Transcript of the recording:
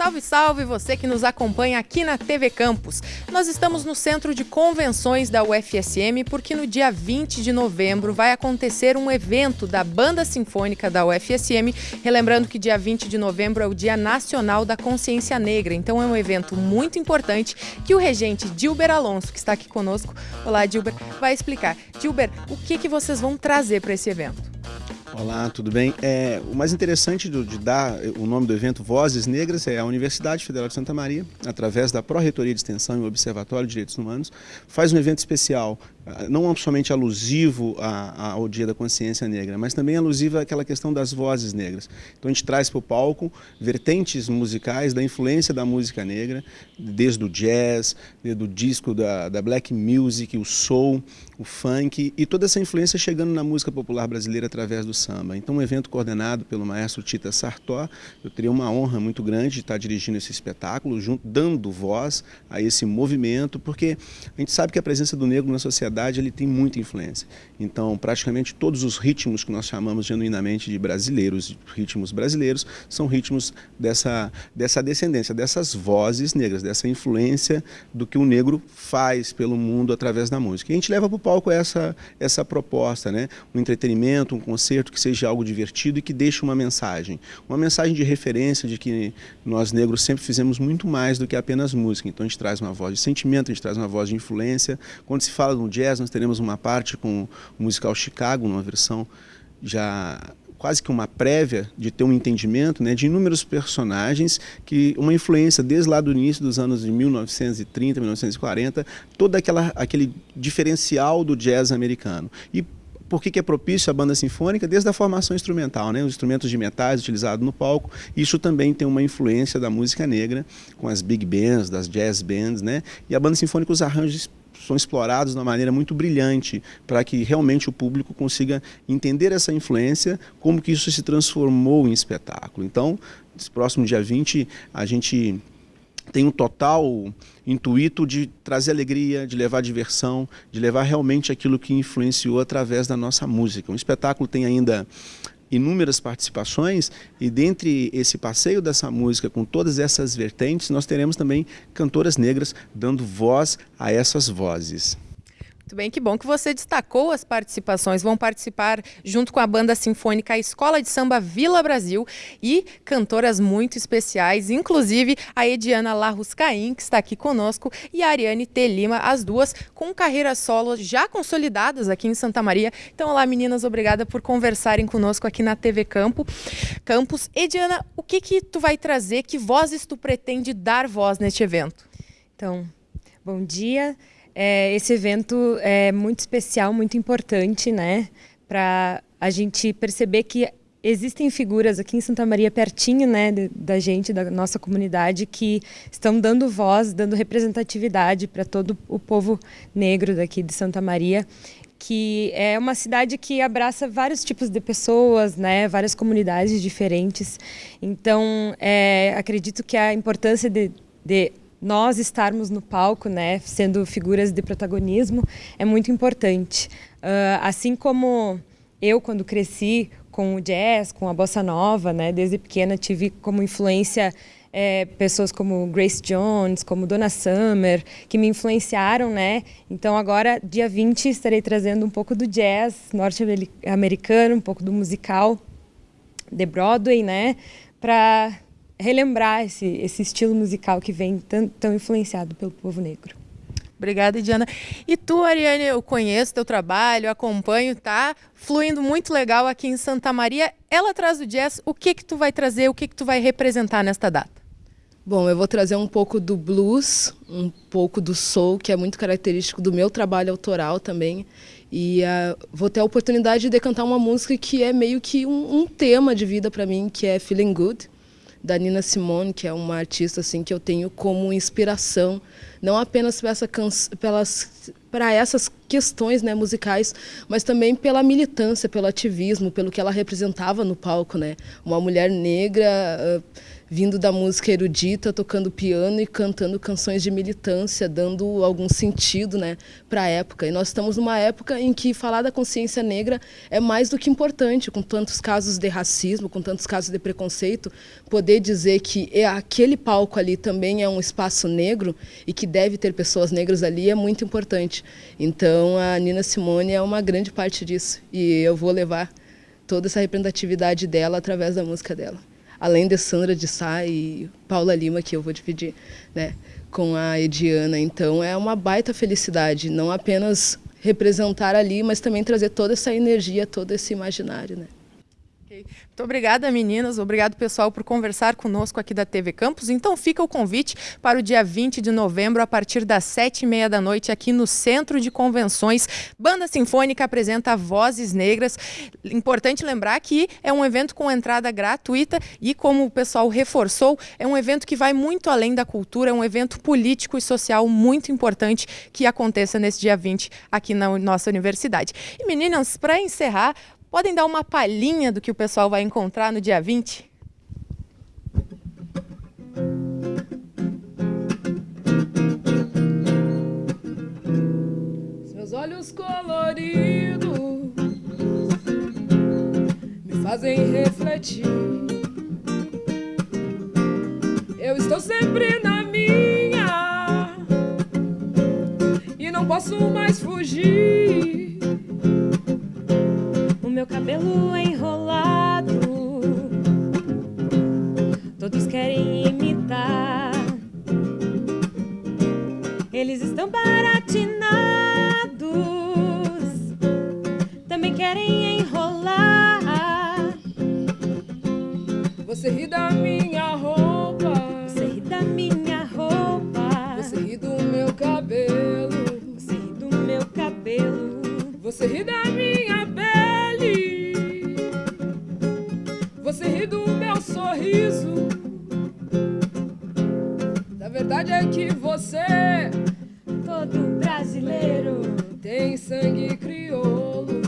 Salve, salve você que nos acompanha aqui na TV Campus. Nós estamos no Centro de Convenções da UFSM porque no dia 20 de novembro vai acontecer um evento da Banda Sinfônica da UFSM, relembrando que dia 20 de novembro é o Dia Nacional da Consciência Negra. Então é um evento muito importante que o regente Dilber Alonso, que está aqui conosco, olá Dilber, vai explicar. Dilber, o que, que vocês vão trazer para esse evento? Olá, tudo bem? É, o mais interessante do, de dar o nome do evento Vozes Negras é a Universidade Federal de Santa Maria, através da Pró-Reitoria de Extensão e o Observatório de Direitos Humanos, faz um evento especial não somente alusivo ao Dia da Consciência Negra, mas também alusivo àquela questão das vozes negras. Então a gente traz para o palco vertentes musicais da influência da música negra, desde o jazz, desde o disco da, da black music, o soul, o funk e toda essa influência chegando na música popular brasileira através do samba. Então um evento coordenado pelo maestro Tita Sartó, eu teria uma honra muito grande de estar dirigindo esse espetáculo, junto, dando voz a esse movimento, porque a gente sabe que a presença do negro na sociedade verdade, ele tem muita influência. Então, praticamente todos os ritmos que nós chamamos genuinamente de brasileiros, ritmos brasileiros, são ritmos dessa, dessa descendência, dessas vozes negras, dessa influência do que o negro faz pelo mundo através da música. E a gente leva para o palco essa, essa proposta, né? um entretenimento, um concerto que seja algo divertido e que deixe uma mensagem. Uma mensagem de referência de que nós negros sempre fizemos muito mais do que apenas música. Então a gente traz uma voz de sentimento, a gente traz uma voz de influência. Quando se fala no jazz, nós teremos uma parte com o musical Chicago, numa versão já quase que uma prévia de ter um entendimento né, de inúmeros personagens que uma influência desde lá do início dos anos de 1930, 1940, todo aquela, aquele diferencial do jazz americano. E por que, que é propício a banda sinfônica? Desde a formação instrumental, né? os instrumentos de metais utilizados no palco, isso também tem uma influência da música negra, com as big bands, das jazz bands, né? e a banda sinfônica, os arranjos são explorados de uma maneira muito brilhante para que realmente o público consiga entender essa influência, como que isso se transformou em espetáculo. Então, esse próximo dia 20, a gente tem um total intuito de trazer alegria, de levar diversão, de levar realmente aquilo que influenciou através da nossa música. O espetáculo tem ainda inúmeras participações e dentre esse passeio dessa música com todas essas vertentes, nós teremos também cantoras negras dando voz a essas vozes. Muito bem, que bom que você destacou as participações. Vão participar junto com a banda sinfônica Escola de Samba Vila Brasil e cantoras muito especiais, inclusive a Ediana Larruscaim, que está aqui conosco, e a Ariane T. Lima, as duas com carreiras solo já consolidadas aqui em Santa Maria. Então, olá meninas, obrigada por conversarem conosco aqui na TV Campo. Campus. Ediana, o que que tu vai trazer, que vozes tu pretende dar voz neste evento? Então, bom dia. É, esse evento é muito especial, muito importante, né? Para a gente perceber que existem figuras aqui em Santa Maria, pertinho né, da gente, da nossa comunidade, que estão dando voz, dando representatividade para todo o povo negro daqui de Santa Maria que é uma cidade que abraça vários tipos de pessoas, né, várias comunidades diferentes. Então, é, acredito que a importância de, de nós estarmos no palco, né, sendo figuras de protagonismo, é muito importante. Uh, assim como eu, quando cresci com o jazz, com a bossa nova, né, desde pequena tive como influência é, pessoas como Grace Jones, como Donna Summer, que me influenciaram, né? Então agora, dia 20, estarei trazendo um pouco do jazz norte-americano, um pouco do musical de Broadway, né? Para relembrar esse, esse estilo musical que vem tão, tão influenciado pelo povo negro. Obrigada, Diana. E tu, Ariane, eu conheço teu trabalho, acompanho, tá fluindo muito legal aqui em Santa Maria. Ela traz o jazz, o que que tu vai trazer, o que que tu vai representar nesta data? Bom, eu vou trazer um pouco do blues, um pouco do soul, que é muito característico do meu trabalho autoral também. E uh, vou ter a oportunidade de cantar uma música que é meio que um, um tema de vida para mim, que é Feeling Good da Nina Simone, que é uma artista assim que eu tenho como inspiração não apenas essa pelas para essas questões né, musicais, mas também pela militância, pelo ativismo, pelo que ela representava no palco. Né? Uma mulher negra uh, vindo da música erudita, tocando piano e cantando canções de militância, dando algum sentido né, para a época. E nós estamos numa época em que falar da consciência negra é mais do que importante, com tantos casos de racismo, com tantos casos de preconceito, poder dizer que é aquele palco ali também é um espaço negro e que deve ter pessoas negras ali é muito importante. Então a Nina Simone é uma grande parte disso e eu vou levar toda essa representatividade dela através da música dela além de Sandra de Sá e Paula Lima, que eu vou dividir né, com a Ediana. Então é uma baita felicidade, não apenas representar ali, mas também trazer toda essa energia, todo esse imaginário. Né? Muito obrigada, meninas. Obrigado, pessoal, por conversar conosco aqui da TV Campus. Então fica o convite para o dia 20 de novembro, a partir das sete e meia da noite, aqui no Centro de Convenções. Banda Sinfônica apresenta Vozes Negras. Importante lembrar que é um evento com entrada gratuita e, como o pessoal reforçou, é um evento que vai muito além da cultura, é um evento político e social muito importante que aconteça nesse dia 20 aqui na nossa universidade. E meninas, para encerrar, Podem dar uma palhinha do que o pessoal vai encontrar no dia 20? Seus olhos coloridos me fazem refletir. Eu estou sempre na minha e não posso mais fugir Eles estão baratinados, também querem enrolar. Você ri da minha roupa, você ri da minha roupa, você ri do meu cabelo, você ri do meu cabelo, você ri da minha pele, você ri do meu sorriso. A verdade é que você todo brasileiro tem sangue crioulo.